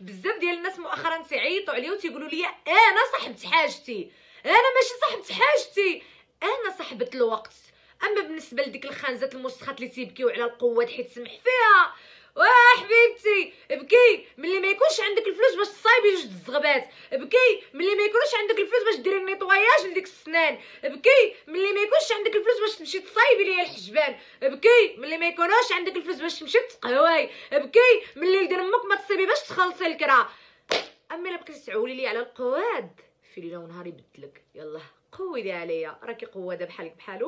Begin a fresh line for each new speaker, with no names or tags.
بزاف ديال الناس مؤخرا تيعيطوا عليا وتيقولوا لي أنا صاحبة حاجتي أنا ماشي صاحبة حاجتي. أنا صاحبة الوقت. أما بالنسبة لديك الخنزات المسخات اللي تيبكيو على القوات حيت سمح فيها واه حبيبتي بكي ملي ما يكونش عندك الفلوس باش تصايبي جوج الزغبات بكي ملي ما يكونش عندك الفلوس باش ديري ال nettoyage لديك السنان بكي ملي ما تصايبي ليا الحجبان. بكي ملي ما يكونوش عندك الفلوس باش تمشي تقهواي بكي ملي ولد أمك ما تصيبي باش تخلصي الكرا. أما إلا بقيتي تعولي لي على القواد في ليله ونهار يبدلك. يلا قودي عليا. راكي قوادة بحالك بحال.